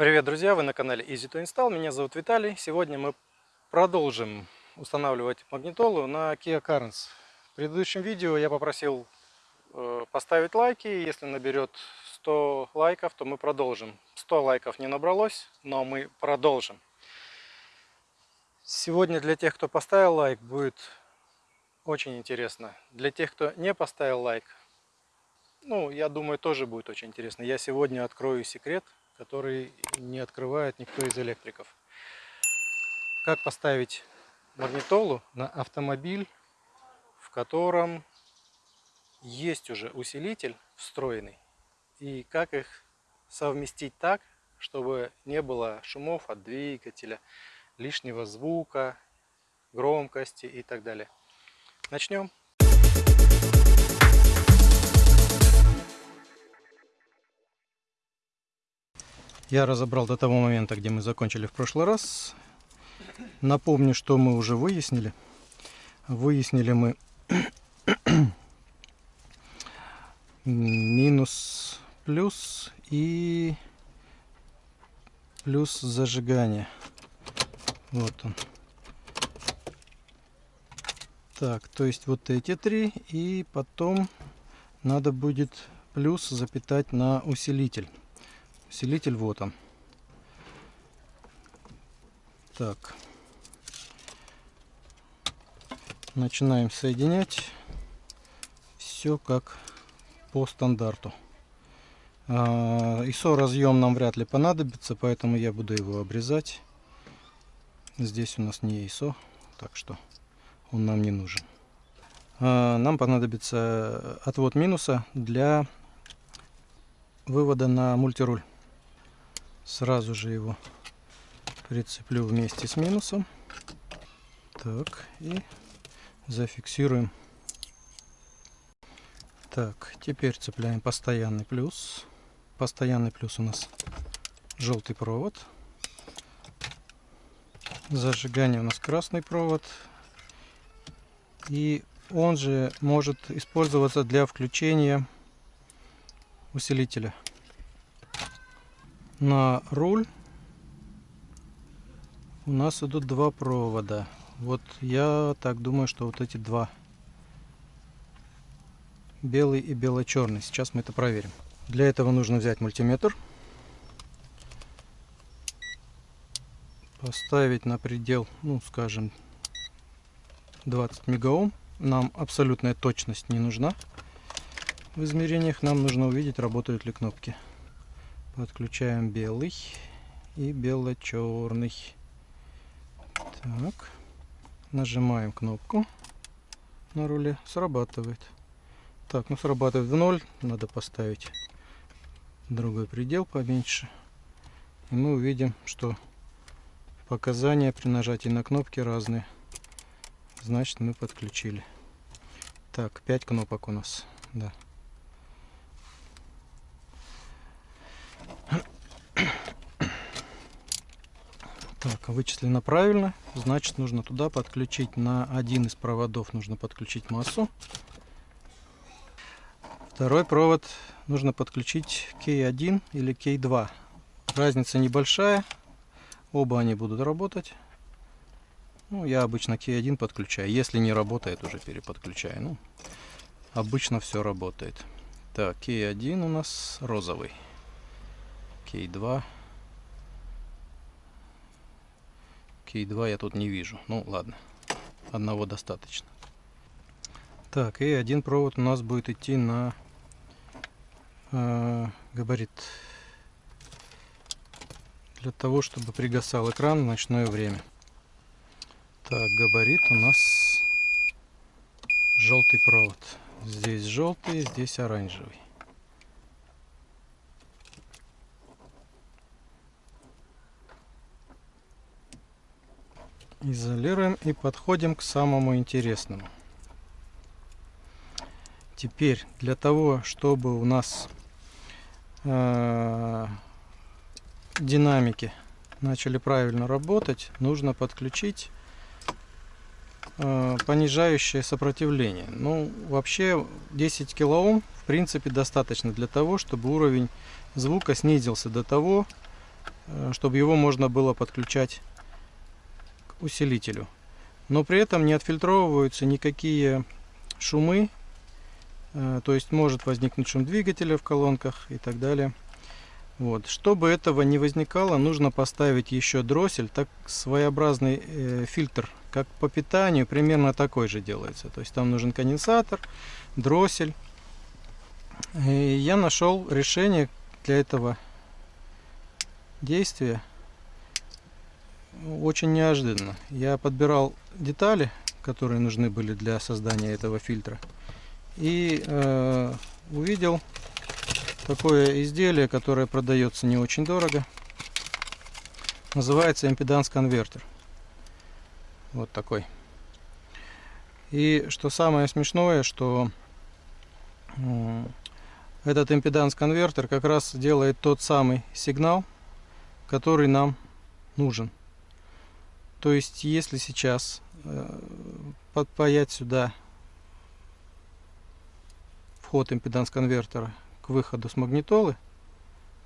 Привет, друзья! Вы на канале Easy to Install. Меня зовут Виталий. Сегодня мы продолжим устанавливать магнитолу на Kia Carens. В предыдущем видео я попросил э, поставить лайки. Если наберет 100 лайков, то мы продолжим. 100 лайков не набралось, но мы продолжим. Сегодня для тех, кто поставил лайк, будет очень интересно. Для тех, кто не поставил лайк, ну, я думаю, тоже будет очень интересно. Я сегодня открою секрет – который не открывает никто из электриков. Как поставить магнитолу на автомобиль, в котором есть уже усилитель встроенный, и как их совместить так, чтобы не было шумов от двигателя, лишнего звука, громкости и так далее. Начнем. Я разобрал до того момента, где мы закончили в прошлый раз. Напомню, что мы уже выяснили. Выяснили мы минус плюс и плюс зажигания. Вот он. Так, то есть вот эти три. И потом надо будет плюс запитать на усилитель. Усилитель вот он. Так. Начинаем соединять. Все как по стандарту. ISO а, разъем нам вряд ли понадобится, поэтому я буду его обрезать. Здесь у нас не ISO, так что он нам не нужен. А, нам понадобится отвод минуса для вывода на мультируль. Сразу же его прицеплю вместе с минусом. Так, и зафиксируем. Так, теперь цепляем постоянный плюс. Постоянный плюс у нас желтый провод. Зажигание у нас красный провод. И он же может использоваться для включения усилителя на руль у нас идут два провода. Вот я так думаю, что вот эти два. Белый и бело-черный. Сейчас мы это проверим. Для этого нужно взять мультиметр. Поставить на предел, ну скажем, 20 мегаом. Нам абсолютная точность не нужна. В измерениях нам нужно увидеть, работают ли кнопки. Подключаем белый и бело-черный. Так. Нажимаем кнопку на руле. Срабатывает. Так, ну срабатывает в ноль. Надо поставить другой предел поменьше. И мы увидим, что показания при нажатии на кнопки разные. Значит, мы подключили. Так, 5 кнопок у нас. Да. Так, вычислено правильно. Значит, нужно туда подключить на один из проводов, нужно подключить массу. Второй провод нужно подключить K1 или K2. Разница небольшая. Оба они будут работать. Ну, я обычно K1 подключаю. Если не работает, уже переподключаю. Ну, обычно все работает. Так, K1 у нас розовый. K2 Кей 2 я тут не вижу. Ну ладно, одного достаточно. Так, и один провод у нас будет идти на э, габарит. Для того, чтобы пригасал экран в ночное время. Так, габарит у нас желтый провод. Здесь желтый, здесь оранжевый. Изолируем и подходим к самому интересному. Теперь для того, чтобы у нас э, динамики начали правильно работать, нужно подключить э, понижающее сопротивление. Ну, вообще 10 килоом в принципе достаточно для того, чтобы уровень звука снизился до того, э, чтобы его можно было подключать усилителю. Но при этом не отфильтровываются никакие шумы, э, то есть может возникнуть шум двигателя в колонках и так далее. Вот. Чтобы этого не возникало, нужно поставить еще дроссель, так своеобразный э, фильтр, как по питанию, примерно такой же делается. То есть там нужен конденсатор, дроссель. И я нашел решение для этого действия очень неожиданно. Я подбирал детали, которые нужны были для создания этого фильтра. И э, увидел такое изделие, которое продается не очень дорого. Называется импеданс конвертер. Вот такой. И что самое смешное, что этот импеданс конвертер как раз делает тот самый сигнал, который нам нужен. То есть, если сейчас э, подпаять сюда вход импеданс конвертера к выходу с магнитолы,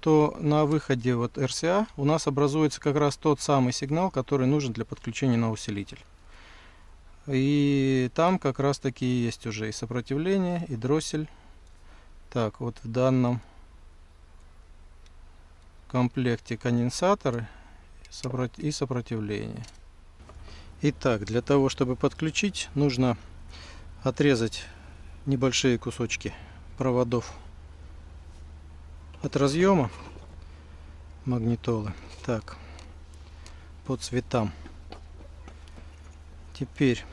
то на выходе вот RCA у нас образуется как раз тот самый сигнал, который нужен для подключения на усилитель. И там как раз таки есть уже и сопротивление, и дроссель. Так, вот в данном комплекте конденсаторы и сопротивление. Итак, для того, чтобы подключить, нужно отрезать небольшие кусочки проводов от разъема магнитолы. Так, по цветам. Теперь,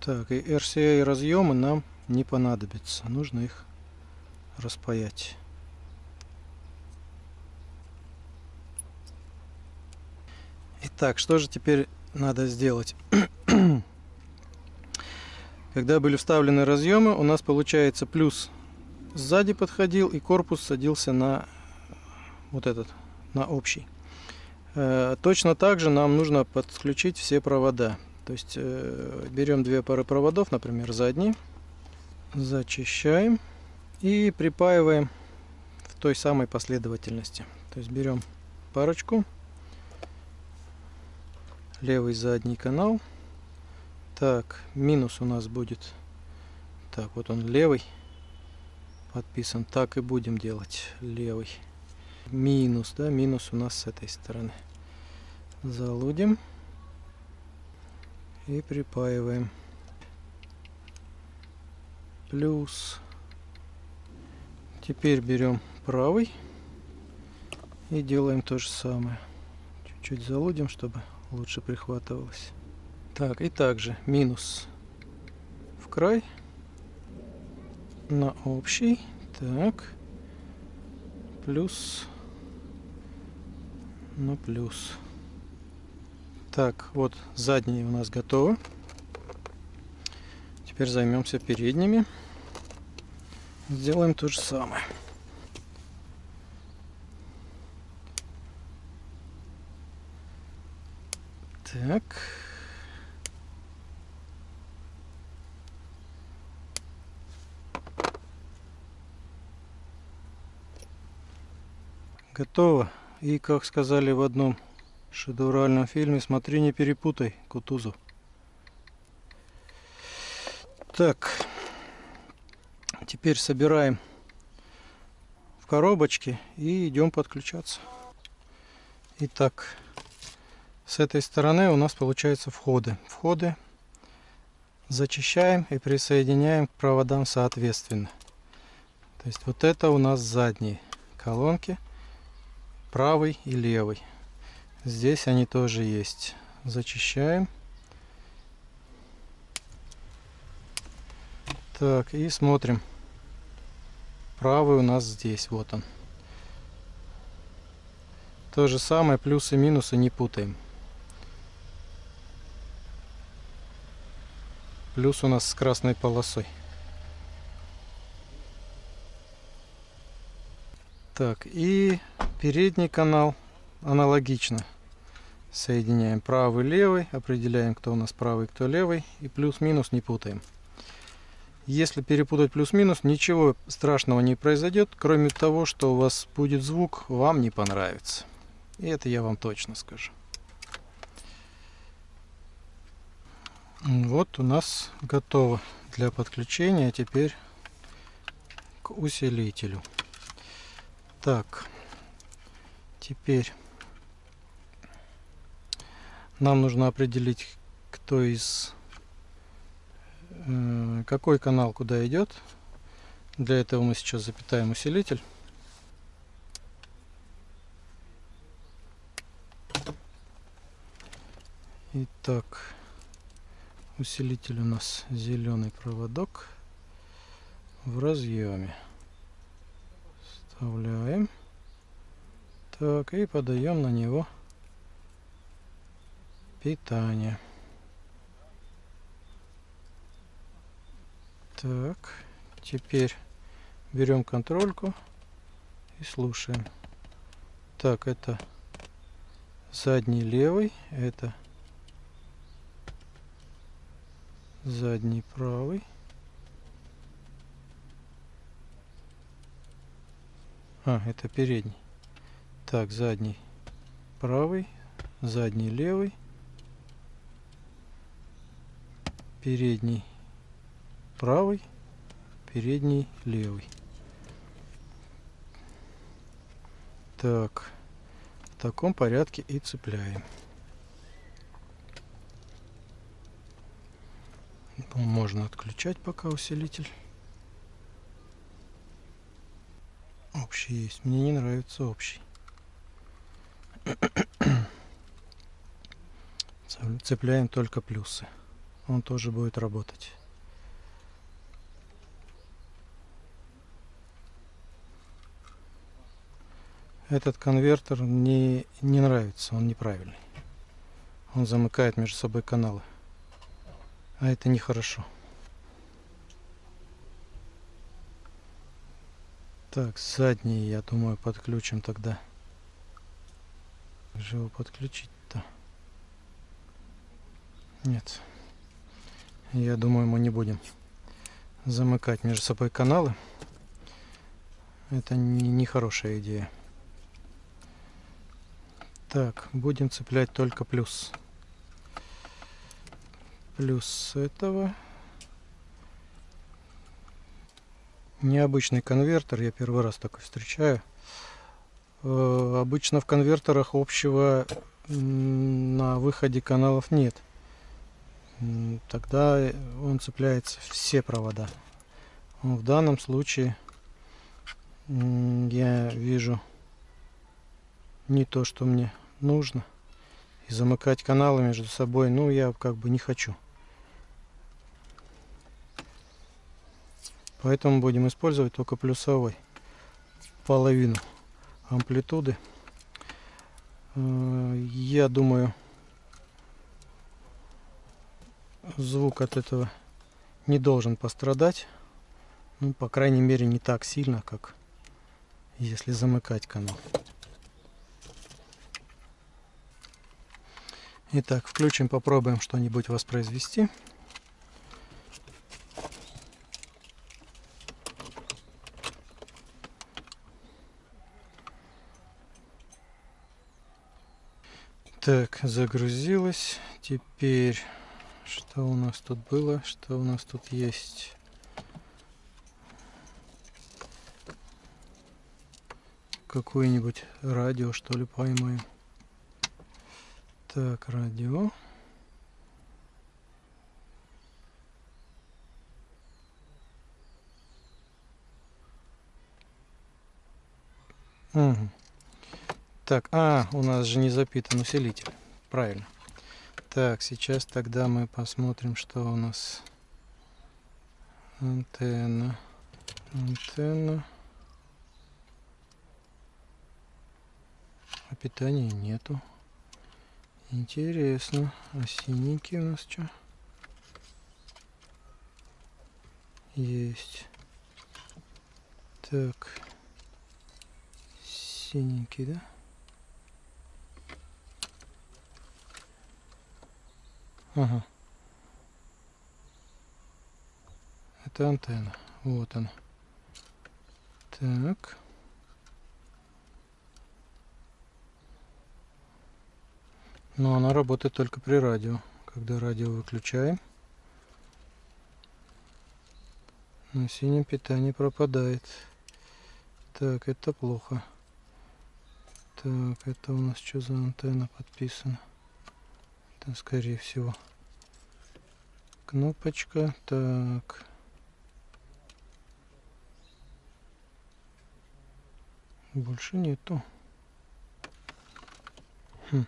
так, и RCA разъемы нам не понадобятся. Нужно их распаять. Итак, что же теперь надо сделать? Когда были вставлены разъемы, у нас получается плюс сзади подходил и корпус садился на вот этот, на общий. Э, точно так же нам нужно подключить все провода. То есть э, берем две пары проводов, например, задние, зачищаем и припаиваем в той самой последовательности. То есть берем парочку, левый задний канал. Так, минус у нас будет. Так, вот он левый подписан. Так и будем делать. Левый. Минус, да, минус у нас с этой стороны. Залудим. И припаиваем. Плюс. Теперь берем правый. И делаем то же самое. Чуть-чуть залудим, чтобы лучше прихватывалось. Так, и также минус в край на общий. Так, плюс на плюс. Так, вот задние у нас готовы. Теперь займемся передними. Сделаем то же самое. Так. Готово. И, как сказали в одном шедевральном фильме, смотри, не перепутай, Кутузов. Так. Теперь собираем в коробочки и идем подключаться. Итак. С этой стороны у нас получаются входы. Входы зачищаем и присоединяем к проводам соответственно. То есть вот это у нас задние колонки, правый и левый. Здесь они тоже есть. Зачищаем. Так, и смотрим. Правый у нас здесь, вот он. То же самое, плюсы и минусы не путаем. Плюс у нас с красной полосой. Так, и передний канал аналогично. Соединяем правый, левый, определяем, кто у нас правый, кто левый. И плюс-минус не путаем. Если перепутать плюс-минус, ничего страшного не произойдет, кроме того, что у вас будет звук, вам не понравится. И это я вам точно скажу. Вот у нас готово для подключения теперь к усилителю. Так, теперь нам нужно определить, кто из э, какой канал куда идет. Для этого мы сейчас запитаем усилитель. Итак, усилитель у нас зеленый проводок в разъеме. Вставляем. Так, и подаем на него питание. Так, теперь берем контрольку и слушаем. Так, это задний левый, это задний правый. А, это передний. Так, задний правый, задний левый, передний правый, передний левый. Так, в таком порядке и цепляем. Можно отключать пока усилитель. Общий есть. Мне не нравится общий. Цепляем только плюсы. Он тоже будет работать. Этот конвертер не, не нравится, он неправильный. Он замыкает между собой каналы. А это нехорошо. Так, задний, я думаю, подключим тогда. Как же его подключить-то? Нет. Я думаю, мы не будем замыкать между собой каналы. Это нехорошая не идея. Так, будем цеплять только плюс плюс этого. Необычный конвертер, я первый раз такой встречаю. Э, обычно в конвертерах общего на выходе каналов нет. Тогда он цепляется все провода. В данном случае я вижу не то, что мне нужно. И замыкать каналы между собой, ну, я как бы не хочу. Поэтому будем использовать только плюсовой половину амплитуды. Э, я думаю, звук от этого не должен пострадать. Ну, по крайней мере, не так сильно, как если замыкать канал. Итак, включим, попробуем что-нибудь воспроизвести. Так, загрузилось. Теперь, что у нас тут было? Что у нас тут есть? Какое-нибудь радио, что ли, поймаем. Так, радио. Угу. Так, а, у нас же не запитан усилитель. Правильно. Так, сейчас тогда мы посмотрим, что у нас. Антенна. Антенна. А питания нету. Интересно. А синенький у нас что? Есть. Так. Синенький, да? Ага. Это антенна. Вот она. Так. Но она работает только при радио. Когда радио выключаем, на синем питание пропадает. Так, это плохо. Так, это у нас что за антенна подписана? Это скорее всего кнопочка. Так. Больше нету. Хм.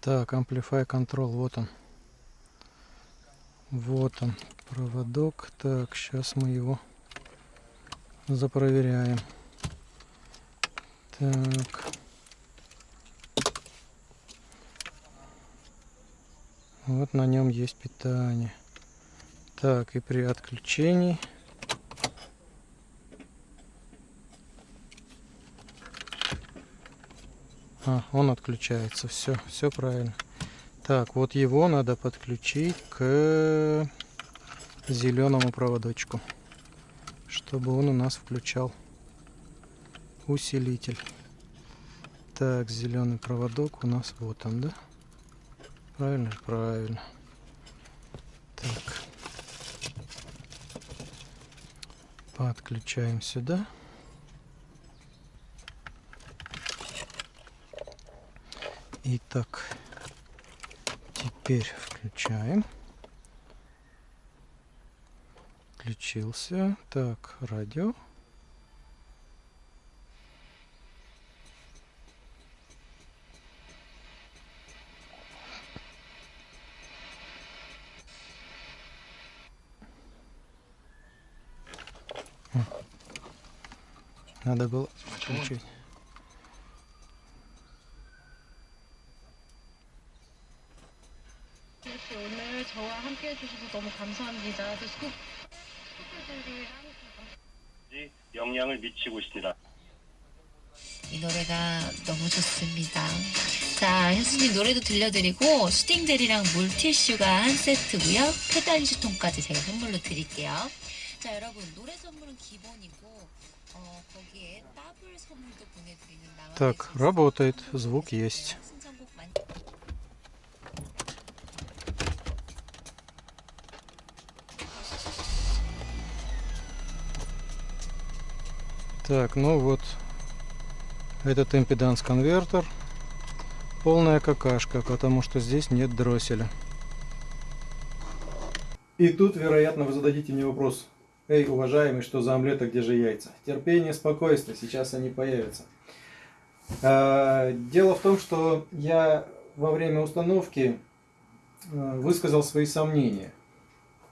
Так, Amplify Control, вот он. Вот он, проводок. Так, сейчас мы его запроверяем. Так. Вот на нем есть питание. Так, и при отключении А, он отключается. Все, все правильно. Так, вот его надо подключить к зеленому проводочку, чтобы он у нас включал усилитель. Так, зеленый проводок у нас вот он, да? Правильно? Правильно. Так. Подключаем сюда. Итак, теперь включаем. Включился. Так, радио. Надо было включить. 오늘 저와 함께 해주셔서 너무 감사합니다. 또 스쿱 스쿠들이랑 영향을 미치고 있습니다. 이 노래가 너무 좋습니다. 자, 현수님 노래도 들려드리고 슈팅젤이랑 물티슈가 한 세트고요. 페달리슈통까지 제가 선물로 드릴게요. 자, 여러분 노래 선물은 기본이고 Так, работает, звук есть. Так, ну вот. Этот импеданс-конвертер полная какашка, потому что здесь нет дросселя. И тут, вероятно, вы зададите мне вопрос, Эй, уважаемый, что за омлет, а где же яйца? Терпение, спокойствие, сейчас они появятся. А, Дело в том, что я во время установки э, высказал свои сомнения.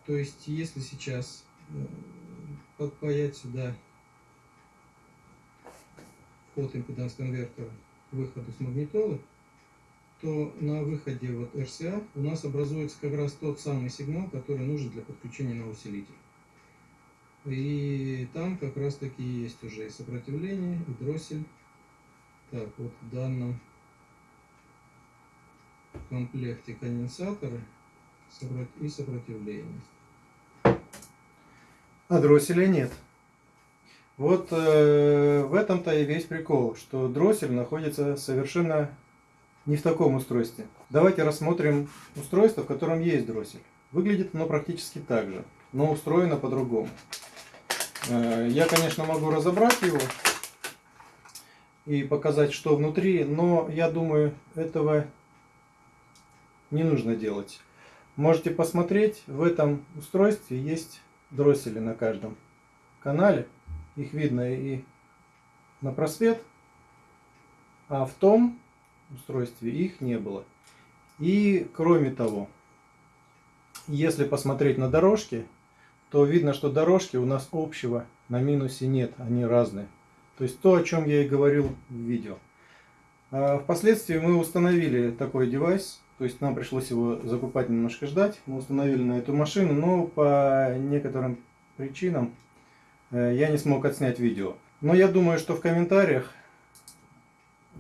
То есть, если сейчас э, подпаять сюда вход импеданс конвертера к выходу с магнитолы, то на выходе вот RCA у нас образуется как раз тот самый сигнал, который нужен для подключения на усилитель. И там как раз таки есть уже и сопротивление, и дроссель. Так, вот в данном комплекте конденсаторы и сопротивление. А дросселя нет. Вот э, в этом-то и весь прикол, что дроссель находится совершенно не в таком устройстве. Давайте рассмотрим устройство, в котором есть дроссель. Выглядит оно практически так же, но устроено по-другому. Э, Я, конечно, могу разобрать его и показать, что внутри, но я думаю, этого не нужно делать. Можете посмотреть, в этом устройстве есть дроссели на каждом канале. Их видно и на просвет, а в том устройстве их не было. И кроме того, если посмотреть на дорожки, то видно, что дорожки у нас общего на минусе нет, они разные. То есть то, о чем я и говорил в видео. А Впоследствии мы установили такой девайс, то есть нам пришлось его закупать немножко ждать. Мы установили на эту машину, но по некоторым причинам э, я не смог отснять видео. Но я думаю, что в комментариях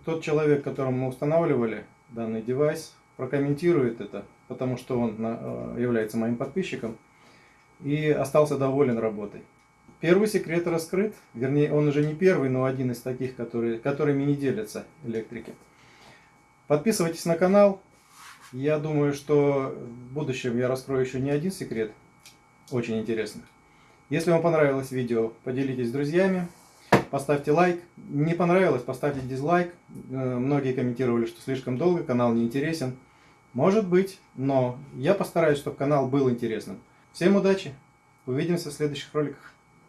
тот человек, которому мы устанавливали данный девайс, прокомментирует это, потому что он э, является моим подписчиком и остался доволен работой. первый секрет раскрыт. Вернее, он уже не первый, но один из таких, которые, которыми не делятся электрики. Подписывайтесь на канал. Я думаю, что в будущем я раскрою еще не один секрет. Очень интересный. Если вам понравилось видео, поделитесь с друзьями. Поставьте лайк. Не понравилось, поставьте дизлайк. Э, Многие комментировали, что слишком долго, канал не интересен. Может быть, но я постараюсь, чтобы канал был интересным. Всем удачи! Увидимся в следующих роликах.